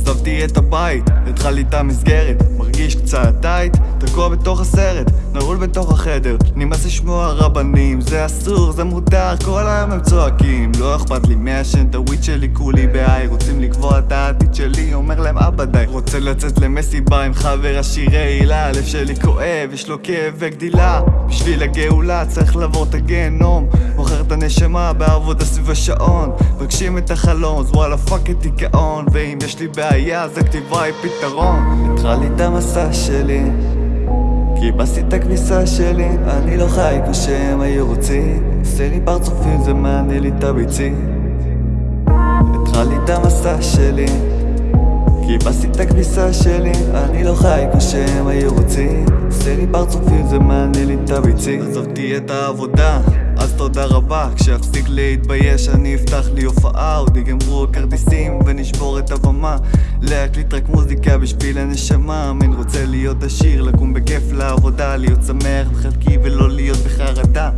עזבתי את הבית, התחלתי את המסגרת מרגיש קצת טייט, תקוע בתוך הסרט נעול בתוך החדר נמאס לשמוע רבנים זה אסור, זה מותר, כל היום הם צועקים לא אכפת לי הוויד שלי כולי בהיי רוצים לקבוע את העתיד אבא די רוצה לצאת למסיבה עם חבר השירי הילה הלב שלי כואב, יש לו כאב וגדילה. בשביל הגאולה צריך לעבור את הגיהנום מוכר את הנשמה בעבודה סביב השעון. מבקשים את החלום, אז וואלה fuck את דיכאון. ואם יש לי בעיה אז הכתיבה היא פתרון. התחלתי את המסע שלי כיבסתי את הכביסה שלי. אני לא חי כמו שהם היו רוצים. עושה לי פרצופים זה מענה לי את הביצים. התחלתי את המסע שלי כיבסתי את הכביסה שלי אני לא חי כמו שהם היו רוצים. עושה לי פרצופים זה מענה לי את הביצים. עזבתי את העבודה אז תודה רבה. כשאפסיק להתבייש אני אפתח לי הופעה. עוד ייגמרו הכרטיסים ונשבור את הבמה. להקליט רק מוזיקה בשביל הנשמה. מין רוצה להיות עשיר לקום בכיף לעבודה להיות שמח בחלקי ולא להיות בחרדה.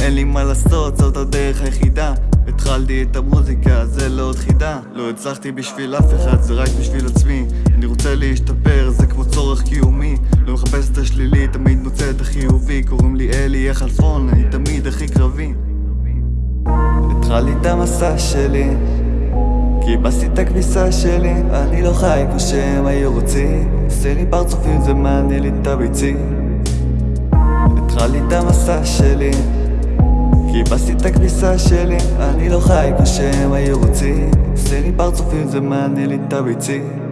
אין לי מה לעשות זאת הדרך היחידה התחלתי את המוזיקה, זה לא עוד חידה. לא הצלחתי בשביל אף אחד, זה רק בשביל עצמי. אני רוצה להשתפר, זה כמו צורך קיומי. לא מחפש את השלילי, תמיד מוצא את החיובי. קוראים לי אלי החלפון, אני תמיד הכי קרבי. התחלתי את המסע שלי כיבסתי את הכביסה שלי. אני לא חי כמו שהם היו רוצים. עושה לי פרצופים זה מענה לי את הביצים. התחלתי את המסע שלי כיבסתי את הכביסה שלי אני לא חי כמו שהם היו רוצים עושה לי פרצופים זה מענה לי את הביצים